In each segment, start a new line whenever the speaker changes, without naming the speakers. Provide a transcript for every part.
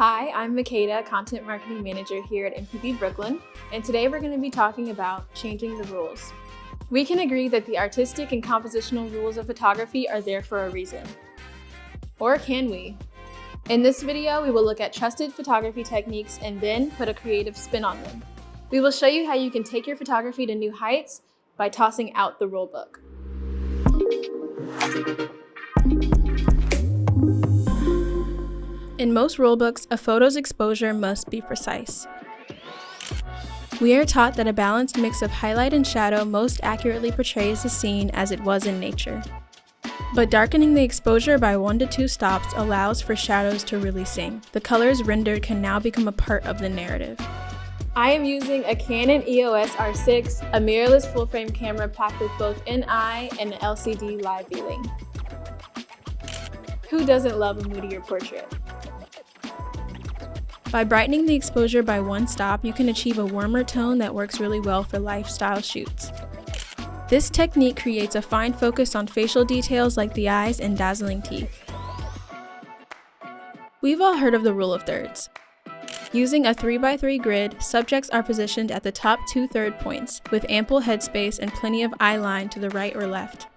Hi, I'm Makeda, Content Marketing Manager here at MPB Brooklyn, and today we're going to be talking about changing the rules. We can agree that the artistic and compositional rules of photography are there for a reason. Or can we? In this video, we will look at trusted photography techniques and then put a creative spin on them. We will show you how you can take your photography to new heights by tossing out the rulebook. In most rulebooks, a photo's exposure must be precise. We are taught that a balanced mix of highlight and shadow most accurately portrays the scene as it was in nature. But darkening the exposure by one to two stops allows for shadows to really sing. The colors rendered can now become a part of the narrative. I am using a Canon EOS R6, a mirrorless full-frame camera packed with both NI and LCD live viewing. Who doesn't love a moodier portrait? By brightening the exposure by one stop, you can achieve a warmer tone that works really well for lifestyle shoots. This technique creates a fine focus on facial details like the eyes and dazzling teeth. We've all heard of the rule of thirds. Using a 3x3 grid, subjects are positioned at the top two third points, with ample headspace and plenty of eye line to the right or left.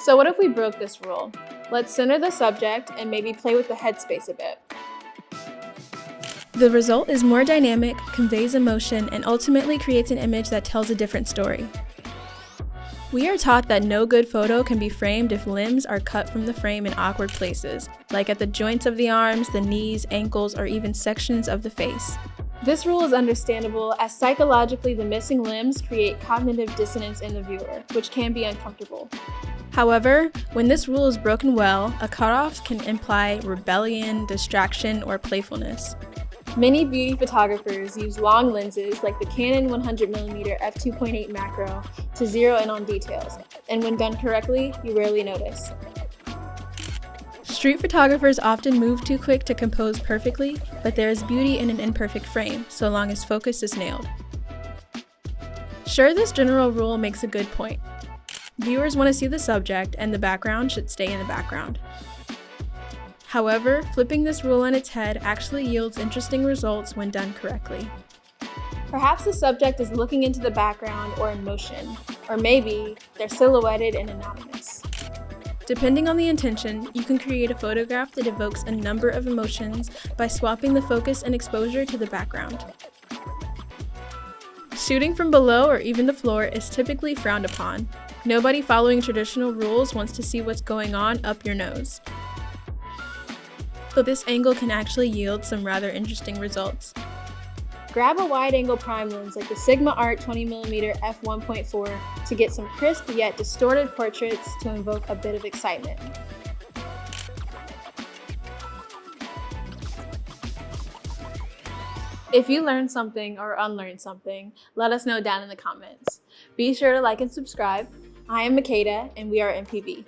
So what if we broke this rule? Let's center the subject and maybe play with the headspace a bit. The result is more dynamic, conveys emotion, and ultimately creates an image that tells a different story. We are taught that no good photo can be framed if limbs are cut from the frame in awkward places, like at the joints of the arms, the knees, ankles, or even sections of the face. This rule is understandable as psychologically the missing limbs create cognitive dissonance in the viewer, which can be uncomfortable. However, when this rule is broken well, a cutoff can imply rebellion, distraction, or playfulness. Many beauty photographers use long lenses like the Canon 100mm f2.8 macro to zero in on details, and when done correctly, you rarely notice. Street photographers often move too quick to compose perfectly, but there is beauty in an imperfect frame, so long as focus is nailed. Sure, this general rule makes a good point. Viewers want to see the subject, and the background should stay in the background. However, flipping this rule on its head actually yields interesting results when done correctly. Perhaps the subject is looking into the background or in motion, or maybe they're silhouetted and anonymous. Depending on the intention, you can create a photograph that evokes a number of emotions by swapping the focus and exposure to the background. Shooting from below or even the floor is typically frowned upon. Nobody following traditional rules wants to see what's going on up your nose so this angle can actually yield some rather interesting results. Grab a wide-angle prime lens like the Sigma Art 20mm f1.4 to get some crisp yet distorted portraits to invoke a bit of excitement. If you learned something or unlearned something, let us know down in the comments. Be sure to like and subscribe. I am Makeda, and we are MPB.